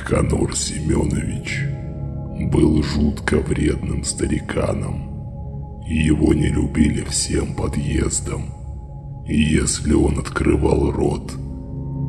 Никанор Семенович был жутко вредным стариканом. Его не любили всем подъездом. И если он открывал рот,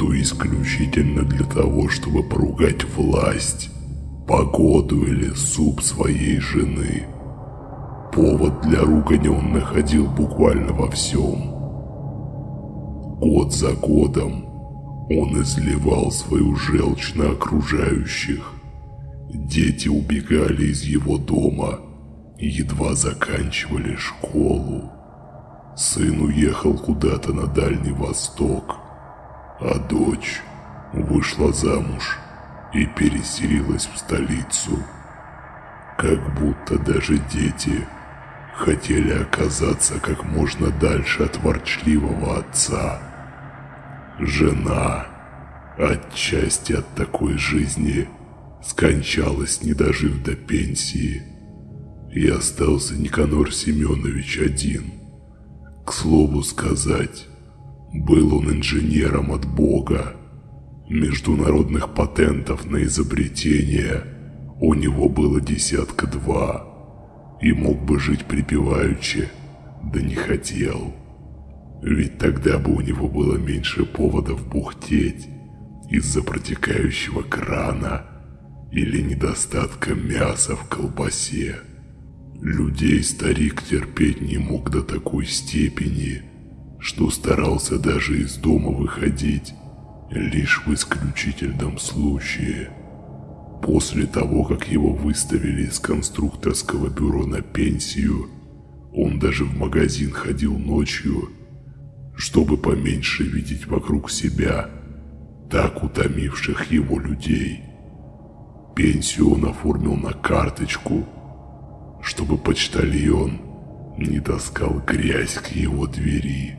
то исключительно для того, чтобы поругать власть, погоду или суп своей жены. Повод для ругани он находил буквально во всем. Год за годом он изливал свою желчь на окружающих. Дети убегали из его дома едва заканчивали школу. Сын уехал куда-то на Дальний Восток, а дочь вышла замуж и переселилась в столицу. Как будто даже дети хотели оказаться как можно дальше от ворчливого отца. Жена, отчасти от такой жизни, скончалась, не дожив до пенсии. И остался Никанор Семенович один. К слову сказать, был он инженером от Бога. Международных патентов на изобретение у него было десятка два. И мог бы жить припеваючи, да не хотел. Ведь тогда бы у него было меньше поводов бухтеть из-за протекающего крана или недостатка мяса в колбасе. Людей старик терпеть не мог до такой степени, что старался даже из дома выходить лишь в исключительном случае. После того, как его выставили из конструкторского бюро на пенсию, он даже в магазин ходил ночью чтобы поменьше видеть вокруг себя так утомивших его людей. Пенсию он оформил на карточку, чтобы почтальон не таскал грязь к его двери.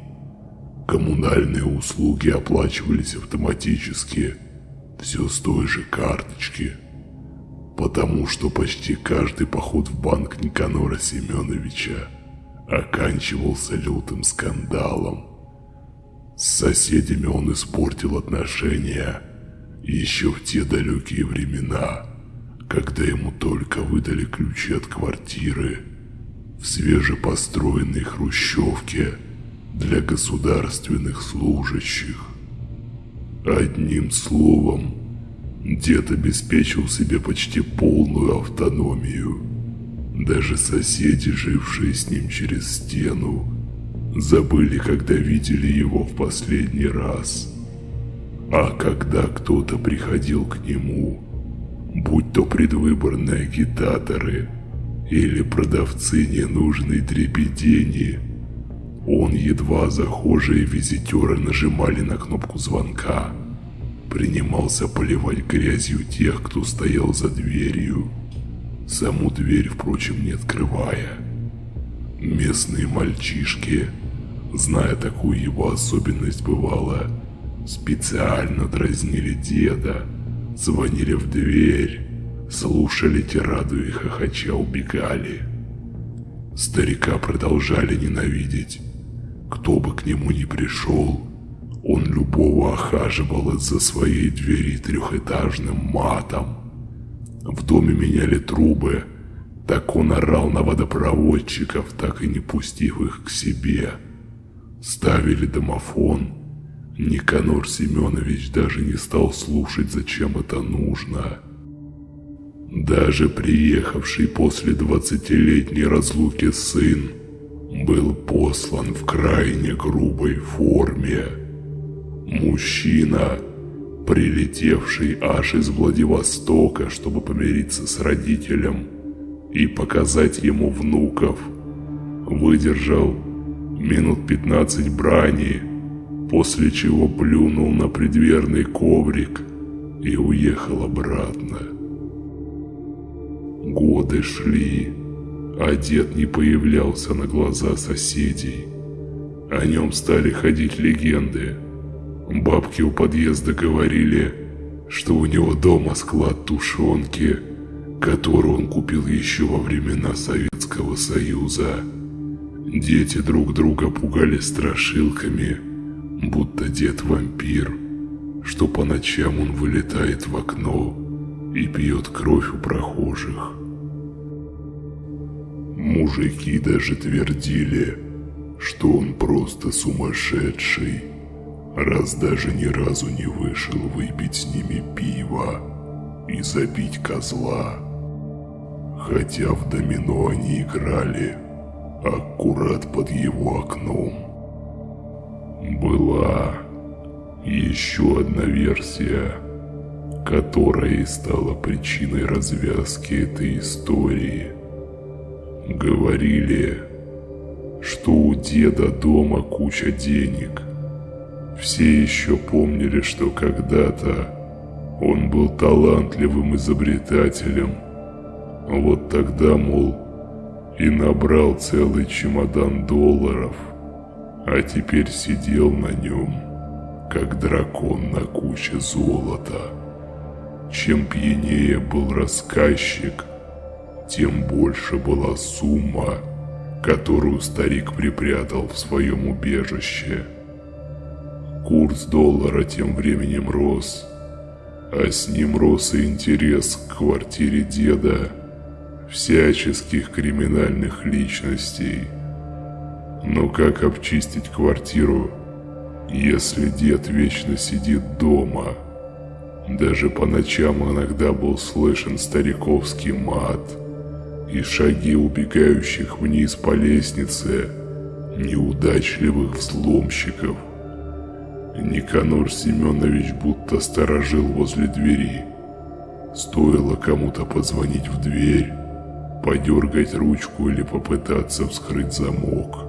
Коммунальные услуги оплачивались автоматически, все с той же карточки, потому что почти каждый поход в банк Никанора Семеновича оканчивался лютым скандалом. С соседями он испортил отношения еще в те далекие времена, когда ему только выдали ключи от квартиры в свежепостроенной хрущевке для государственных служащих. Одним словом, дед обеспечил себе почти полную автономию. Даже соседи, жившие с ним через стену, забыли, когда видели его в последний раз. А когда кто-то приходил к нему, будь то предвыборные агитаторы или продавцы ненужной дребедени, он едва захожие визитеры нажимали на кнопку звонка, принимался поливать грязью тех, кто стоял за дверью, саму дверь, впрочем, не открывая. Местные мальчишки – зная такую его особенность бывало, специально дразнили деда, звонили в дверь, слушали тираду и хохоча убегали. Старика продолжали ненавидеть. Кто бы к нему ни пришел, он любого охаживал из-за своей двери трехэтажным матом. В доме меняли трубы, так он орал на водопроводчиков, так и не пустив их к себе – Ставили домофон. Никанор Семенович даже не стал слушать, зачем это нужно. Даже приехавший после двадцатилетней разлуки сын был послан в крайне грубой форме. Мужчина, прилетевший аж из Владивостока, чтобы помириться с родителем и показать ему внуков, выдержал минут пятнадцать брани, после чего плюнул на предверный коврик и уехал обратно. Годы шли, а дед не появлялся на глаза соседей. О нем стали ходить легенды. Бабки у подъезда говорили, что у него дома склад тушенки, которую он купил еще во времена Советского Союза. Дети друг друга пугали страшилками, будто дед вампир, что по ночам он вылетает в окно и пьет кровь у прохожих. Мужики даже твердили, что он просто сумасшедший, раз даже ни разу не вышел выпить с ними пиво и забить козла. Хотя в домино они играли аккурат под его окном. Была еще одна версия, которая и стала причиной развязки этой истории. Говорили, что у деда дома куча денег. Все еще помнили, что когда-то он был талантливым изобретателем. Вот тогда, мол, и набрал целый чемодан долларов, а теперь сидел на нем, как дракон на куче золота. Чем пьянее был рассказчик, тем больше была сумма, которую старик припрятал в своем убежище. Курс доллара тем временем рос, а с ним рос и интерес к квартире деда всяческих криминальных личностей. Но как обчистить квартиру, если дед вечно сидит дома? Даже по ночам иногда был слышен стариковский мат – и шаги убегающих вниз по лестнице неудачливых взломщиков. Никанор Семенович будто сторожил возле двери. Стоило кому-то позвонить в дверь, подергать ручку или попытаться вскрыть замок,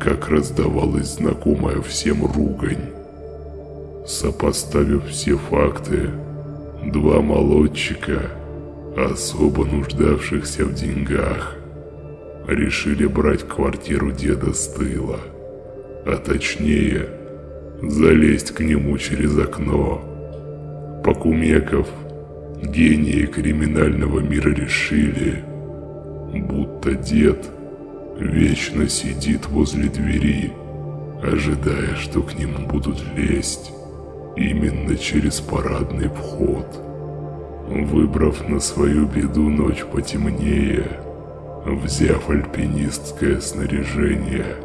как раздавалась знакомая всем ругань. Сопоставив все факты, два молодчика – особо нуждавшихся в деньгах, решили брать квартиру деда с тыла, а точнее залезть к нему через окно. Покумеков, гении криминального мира решили, будто дед вечно сидит возле двери, ожидая, что к нему будут лезть именно через парадный вход. Выбрав на свою беду ночь потемнее, взяв альпинистское снаряжение,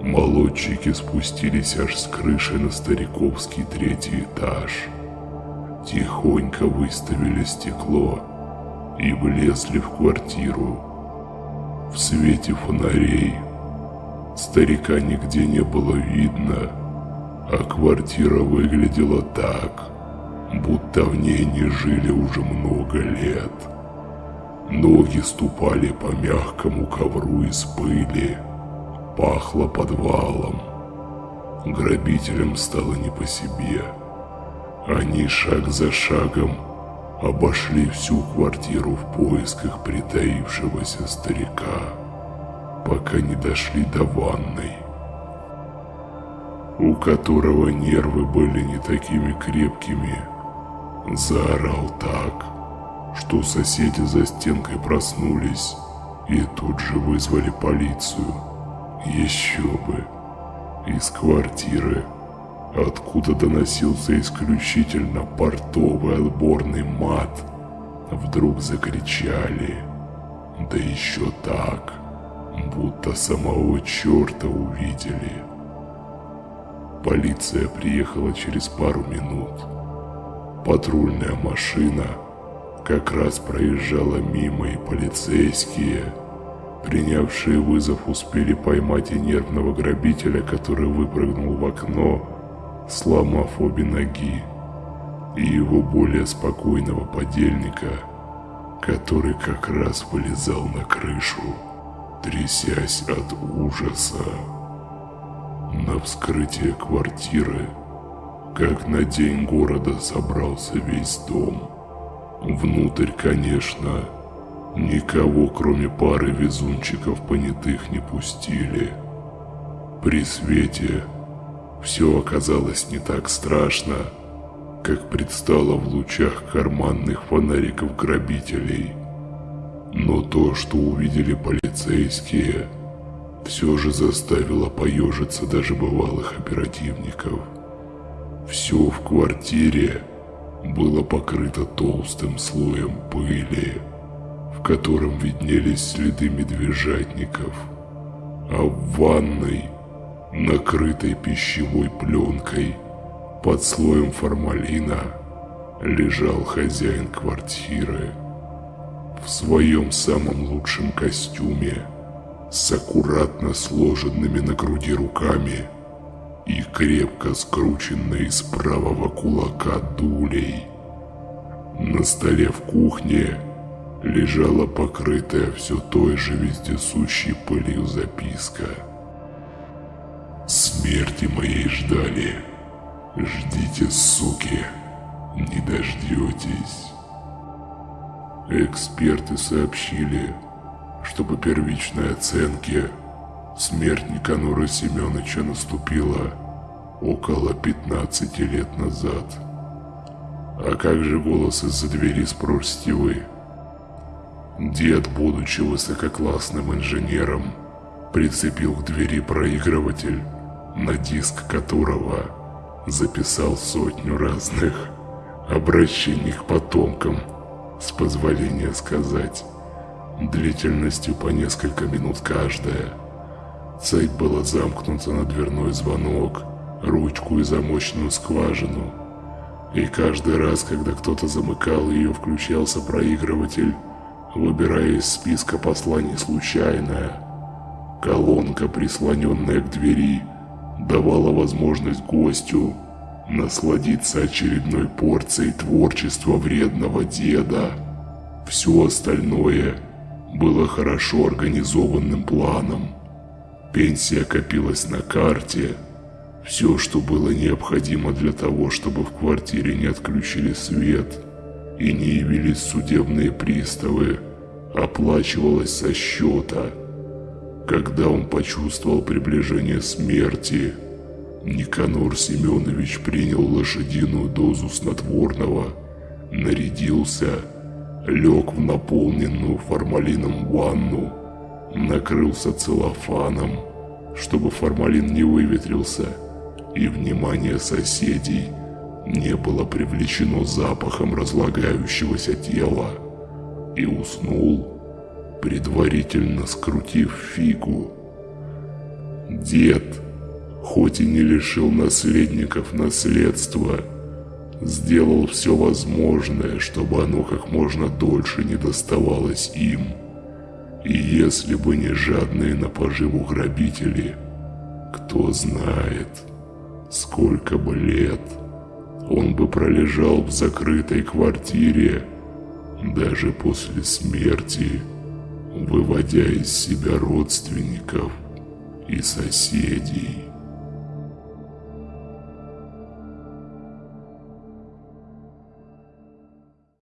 молодчики спустились аж с крыши на стариковский третий этаж. Тихонько выставили стекло и влезли в квартиру. В свете фонарей старика нигде не было видно, а квартира выглядела так – будто в ней не жили уже много лет. Ноги ступали по мягкому ковру из пыли, пахло подвалом. Грабителям стало не по себе. Они шаг за шагом обошли всю квартиру в поисках притаившегося старика, пока не дошли до ванной, у которого нервы были не такими крепкими, Заорал так, что соседи за стенкой проснулись и тут же вызвали полицию. Еще бы. Из квартиры, откуда доносился исключительно портовый отборный мат, вдруг закричали. Да еще так, будто самого черта увидели. Полиция приехала через пару минут. Патрульная машина как раз проезжала мимо, и полицейские, принявшие вызов, успели поймать и нервного грабителя, который выпрыгнул в окно, сломав обе ноги, и его более спокойного подельника, который как раз вылезал на крышу, трясясь от ужаса. На вскрытие квартиры как на день города собрался весь дом. Внутрь, конечно, никого, кроме пары везунчиков понятых, не пустили. При свете все оказалось не так страшно, как предстало в лучах карманных фонариков грабителей. Но то, что увидели полицейские, все же заставило поежиться даже бывалых оперативников. Все в квартире было покрыто толстым слоем пыли, в котором виднелись следы медвежатников, а в ванной, накрытой пищевой пленкой, под слоем формалина, лежал хозяин квартиры в своем самом лучшем костюме, с аккуратно сложенными на груди руками и крепко скрученной из правого кулака дулей. На столе в кухне лежала покрытая все той же вездесущей пылью записка. «Смерти моей ждали. Ждите, суки, не дождетесь». Эксперты сообщили, что по первичной оценке смерть Никанора Семеновича наступила около 15 лет назад. А как же голос из-за двери, спросите вы? Дед, будучи высококлассным инженером, прицепил к двери проигрыватель, на диск которого записал сотню разных обращений к потомкам – с позволения сказать, длительностью по несколько минут каждая. Цепь была замкнута на дверной звонок, ручку и замочную скважину. И каждый раз, когда кто-то замыкал ее, включался проигрыватель, выбирая из списка посланий случайное. Колонка, прислоненная к двери, давала возможность гостю насладиться очередной порцией творчества вредного деда. Все остальное было хорошо организованным планом. Пенсия копилась на карте. Все, что было необходимо для того, чтобы в квартире не отключили свет и не явились судебные приставы, оплачивалось со счета. Когда он почувствовал приближение смерти, Никанор Семенович принял лошадиную дозу снотворного, нарядился, лег в наполненную формалином ванну, накрылся целлофаном, чтобы формалин не выветрился, и внимание соседей не было привлечено запахом разлагающегося тела, и уснул, предварительно скрутив фигу. Дед хоть и не лишил наследников наследства, сделал все возможное, чтобы оно как можно дольше не доставалось им. И если бы не жадные на поживу грабители, кто знает, сколько бы лет он бы пролежал в закрытой квартире, даже после смерти, выводя из себя родственников и соседей.